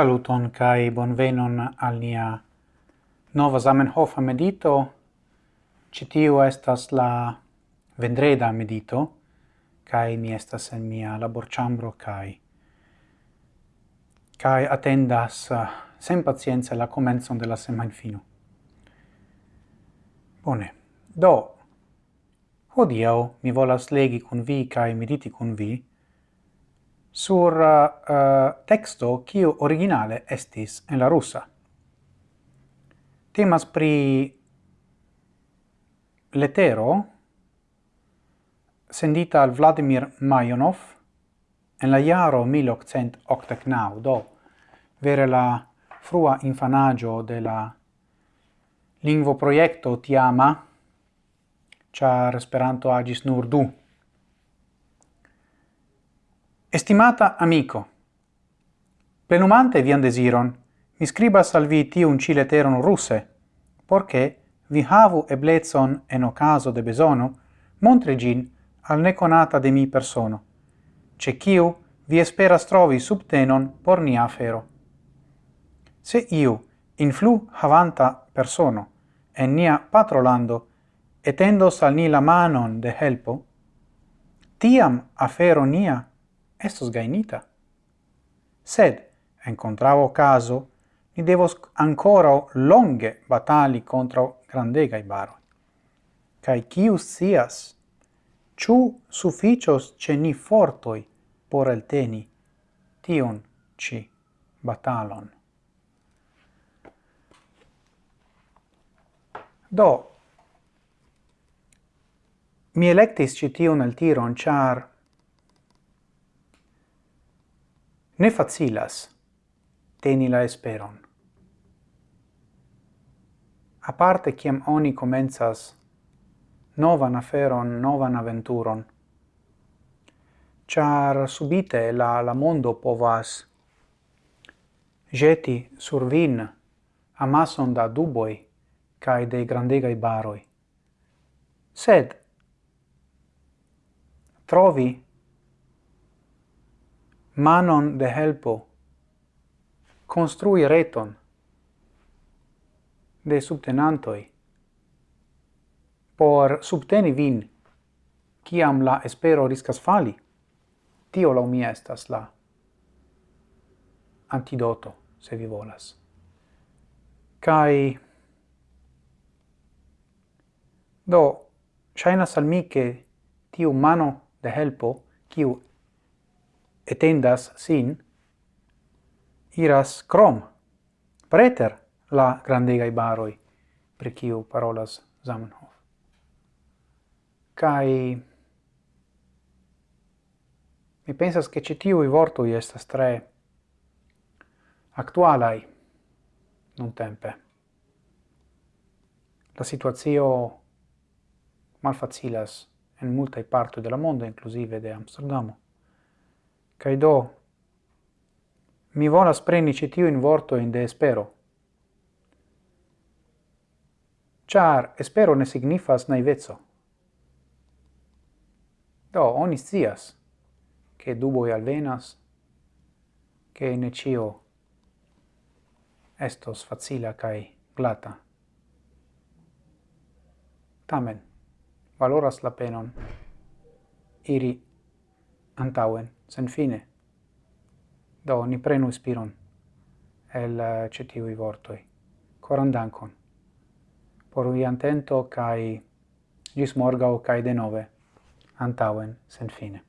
Saluton kai bonvenon al nia nova Zamenhof medito. Citiu estas la vendreda medito kai mi estas en mia laborchambro kai kai attendas eh, sen pazienza la comenzon de la semajnfino. Bone. Do hodiau mi volas legi kun vi kai mediti kun vi sur uh, texto kiu originale estis en la russa. Temas pri letero sendita al Vladimir Majonov en la jaro 1889, do vere la frua infanaggio de la lingvo proiecto tiama, char Esperanto agis nur du Estimata amico, plenumante vian desiron, mi scribas al vi tiun ci leteron russe, porche vi havu eblezon en ocaso de besono, montre gin al neconata de mi persono, ce ciu vi esperas trovi subtenon por nia afero. Se iu, influ havanta persono, en nia patrolando, etendos al ni la manon de helpo, tiam afero nia estos gainita. Sed, encontravo caso, ni devos ancora longe batali contra grandegai baroi. Cai cius sias, ciu sufficios ce ni fortoi por el teni tion ci batalon. Do, mi electis citiun el tiron, char ne facilas teni la esperon. parte ciam oni comenzas novan aferon, novan aventuron, char subite la, la mondo povas jeti sur vin amason da duboi cae de grandegai baroi. Sed, trovi manon de helpo, construi reton de subtenantoi por subteni vin ciam la espero riscas fali. Tio lau mia estas la antidoto, se vi volas. Kai Do, shaina salmi mi che tiu mano de helpo, kiu etendas sin, iras crom, preter la grandegai baroi, per kiu parolas Zamenhof. Kai mi pensas che ci vorto vortoi estas tre actualai non tempe. La situazio malfacilas en multae parto de la mondo, inclusive de Amsterdamo. Kai do, mi volas preni ĉi vorto in de espero. Char espero ne signifas naiveco. Do, oni scias, che duboi alvenas, che ne cio estos facila kai glata. Tamen, valoras la penon iri antauen, sen fine. Do, ni prenu spiron el eh, cetiui vortoi. Coran dankon. Por vi antento, cae gis morgau, cae denove, antauen, sen fine.